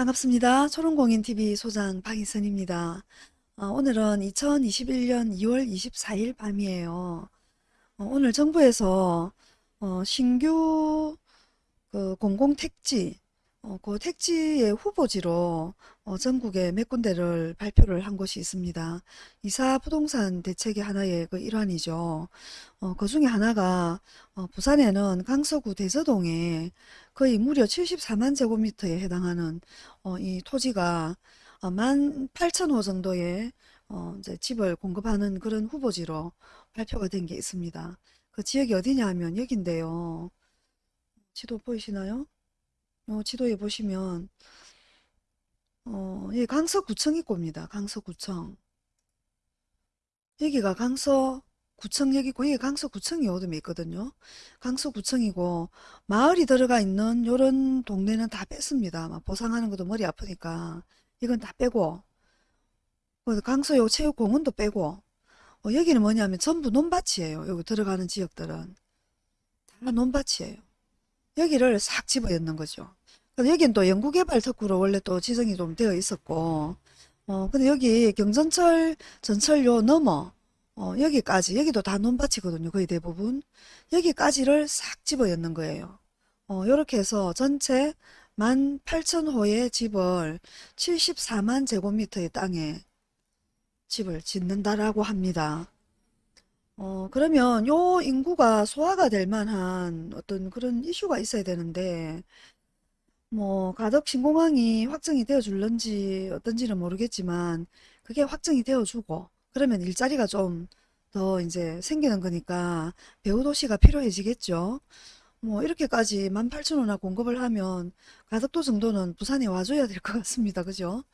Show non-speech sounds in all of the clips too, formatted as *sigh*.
반갑습니다. 초롱공인TV 소장 박희선입니다. 어, 오늘은 2021년 2월 24일 밤이에요. 어, 오늘 정부에서 어, 신규 그 공공택지, 어, 그 택지의 후보지로 어, 전국에 몇 군데를 발표를 한 곳이 있습니다. 이사 부동산 대책의 하나의 그 일환이죠. 어, 그 중에 하나가 어, 부산에는 강서구 대서동에 거의 무려 74만 제곱미터에 해당하는 어, 이 토지가 어, 18,000호 정도의 어, 이제 집을 공급하는 그런 후보지로 발표가 된 게 있습니다. 그 지역이 어디냐 하면 여긴데요. 지도 보이시나요? 어, 지도에 보시면 어, 예, 강서구청 입구입니다. 강서구청. 여기가 강서구청역이고 여기 강서구청이 어둠에 있거든요. 강서구청이고 마을이 들어가 있는 요런 동네는 다 뺐습니다. 막 보상하는 것도 머리 아프니까 이건 다 빼고 그 강서요 체육공원도 빼고 어, 여기는 뭐냐면 전부 논밭이에요. 여기 들어가는 지역들은 다 논밭이에요. 여기를 싹 집어였는 거죠. 여긴 또 연구개발 특구로 원래 또 지정이 좀 되어 있었고, 어, 근데 여기 경전철, 전철요 넘어, 어, 여기까지, 여기도 다 논밭이거든요. 거의 대부분. 여기까지를 싹 집어였는 거예요. 어, 요렇게 해서 전체 18,000호의 집을 74만 제곱미터의 땅에 집을 짓는다라고 합니다. 어, 그러면 요 인구가 소화가 될 만한 어떤 그런 이슈가 있어야 되는데, 뭐, 가덕 신공항이 확정이 되어 줄런지 어떤지는 모르겠지만, 그게 확정이 되어 주고, 그러면 일자리가 좀 더 이제 생기는 거니까 배후 도시가 필요해지겠죠. 뭐, 이렇게까지 18,000원이나 공급을 하면 가덕도 정도는 부산에 와줘야 될 것 같습니다. 그죠?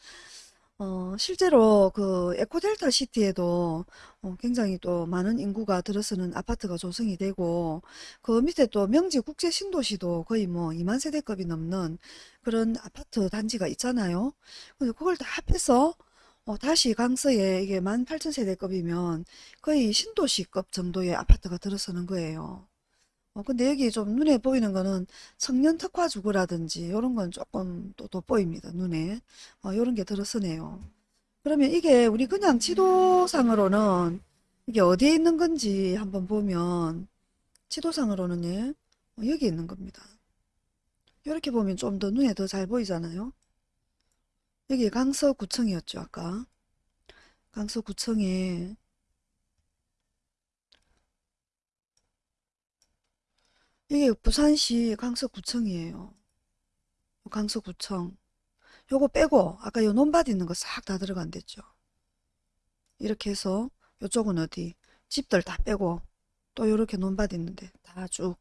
어, 실제로 그 에코델타 시티에도 어, 굉장히 또 많은 인구가 들어서는 아파트가 조성이 되고 그 밑에 또 명지 국제 신도시도 거의 뭐 2만 세대급이 넘는 그런 아파트 단지가 있잖아요. 근데 그걸 다 합해서 어, 다시 강서에 이게 18,000세대급이면 거의 신도시급 정도의 아파트가 들어서는 거예요. 어, 근데 여기 좀 눈에 보이는 거는 청년 특화 주거라든지 이런 건 조금 또 돋보입니다. 눈에. 어, 이런 게 들어서네요. 그러면 이게 우리 그냥 지도상으로는 이게 어디에 있는 건지 한번 보면 지도상으로는 예, 어, 여기 있는 겁니다. 이렇게 보면 좀 더 눈에 더 잘 보이잖아요. 여기 강서구청이었죠, 아까. 강서구청에 이게 부산시 강서구청이에요. 강서구청. 요거 빼고 아까 요 논밭 있는 거 싹 다 들어간댔죠. 이렇게 해서 요쪽은 어디 집들 다 빼고 또 요렇게 논밭 있는데 다 쭉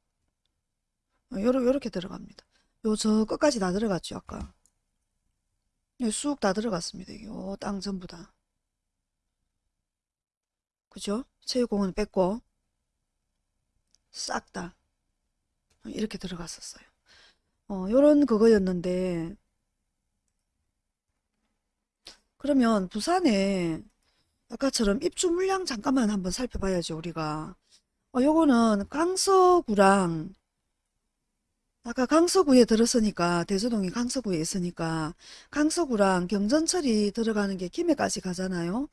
요러, 요렇게 들어갑니다. 요 저 끝까지 다 들어갔죠 아까. 쑥 다 들어갔습니다. 요 땅 전부 다. 그죠? 체육공원 뺐고 싹 다. 이렇게 들어갔었어요. 어, 요런 그거였는데 그러면 부산에 아까처럼 입주 물량 잠깐만 한번 살펴봐야죠 우리가. 어, 요거는 강서구랑 아까 강서구에 들었으니까 대서동이 강서구에 있으니까 강서구랑 경전철이 들어가는 게 김해까지 가잖아요.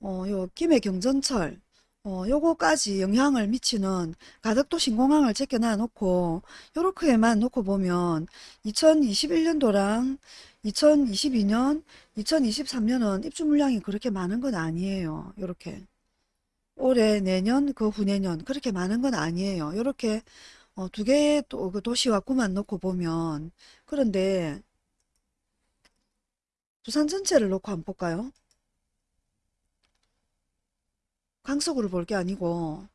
어, 요 김해 경전철 어, 요거까지 영향을 미치는 가덕도 신공항을 제껴놔 놓고 요렇게만 놓고 보면 2021년도랑 2022년, 2023년은 입주 물량이 그렇게 많은 건 아니에요. 요렇게 올해, 내년, 그 후내년 그렇게 많은 건 아니에요. 요렇게 어, 두 개의 또, 그 도시와 구만 놓고 보면 그런데 부산 전체를 놓고 한번 볼까요? 강서구를 볼게 아니고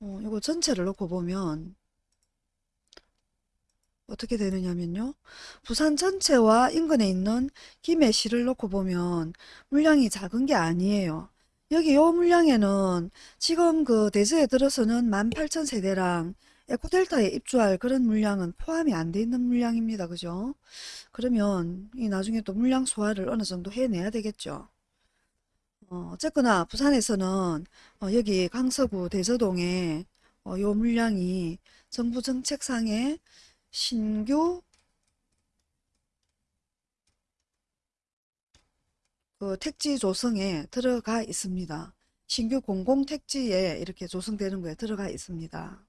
어, 이거 전체를 놓고 보면 어떻게 되느냐면요. 부산 전체와 인근에 있는 김해시를 놓고 보면 물량이 작은 게 아니에요. 여기 요 물량에는 지금 그 대서에 들어서는 18,000세대랑 에코델타에 입주할 그런 물량은 포함이 안 돼 있는 물량입니다. 그죠? 그러면 이 나중에 또 물량 소화를 어느 정도 해내야 되겠죠. 어, 어쨌거나 부산에서는 어, 여기 강서구 대서동에 어, 요 물량이 정부 정책상의 신규 그 택지 조성에 들어가 있습니다. 신규 공공택지에 이렇게 조성되는 거에 들어가 있습니다.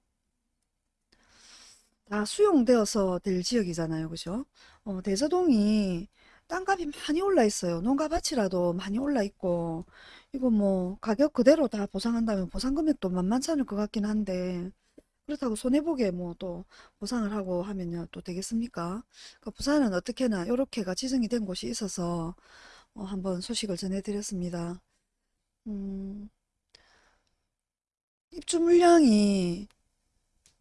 다 수용되어서 될 지역이잖아요. 그죠? 어, 대서동이 땅값이 많이 올라 있어요. 농가밭이라도 많이 올라 있고 이거 뭐 가격 그대로 다 보상한다면 보상 금액도 만만치 않을 것 같긴 한데 그렇다고 손해보게 뭐 또 보상을 하고 하면요 또 되겠습니까? 그 부산은 어떻게나 요렇게가 지정이 된 곳이 있어서 어, 한번 소식을 전해드렸습니다. 음, 입주 물량이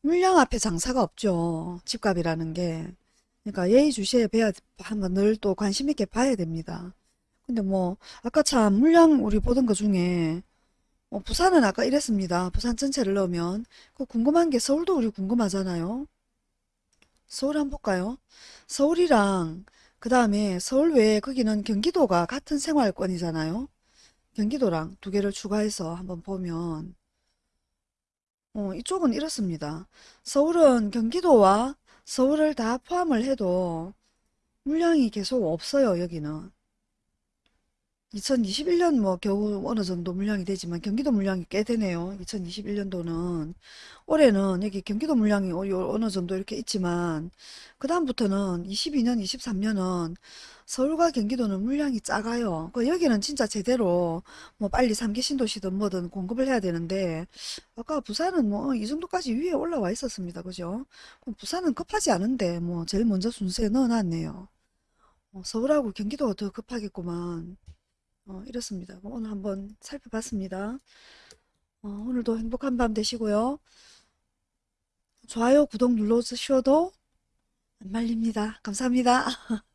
물량 앞에 장사가 없죠. 집값이라는 게. 그러니까 예의주시해 야 한번 늘 또 관심 있게 봐야 됩니다. 근데 뭐 아까 참 물량 우리 보던 것 중에 어, 부산은 아까 이랬습니다. 부산 전체를 넣으면 그 궁금한 게 서울도 우리 궁금하잖아요. 서울 한번 볼까요? 서울이랑 그 다음에 서울 외에 거기는 경기도가 같은 생활권이잖아요. 경기도랑 두 개를 추가해서 한번 보면 어, 이쪽은 이렇습니다. 서울은 경기도와 서울을 다 포함을 해도 물량이 계속 없어요, 여기는. 2021년 뭐 겨우 어느 정도 물량이 되지만 경기도 물량이 꽤 되네요. 2021년도는 올해는 여기 경기도 물량이 어- 요- 어느 정도 이렇게 있지만 그 다음부터는 22년, 23년은 서울과 경기도는 물량이 작아요. 그 여기는 진짜 제대로 뭐 빨리 3기 신도시든 뭐든 공급을 해야 되는데 아까 부산은 뭐 이 정도까지 위에 올라와 있었습니다. 그죠? 부산은 급하지 않은데 뭐 제일 먼저 순서에 넣어놨네요. 어, 서울하고 경기도가 더 급하겠구만. 어, 이렇습니다. 오늘 한번 살펴봤습니다. 어, 오늘도 행복한 밤 되시고요. 좋아요, 구독 눌러주셔도 안 말립니다. 감사합니다. *laughs*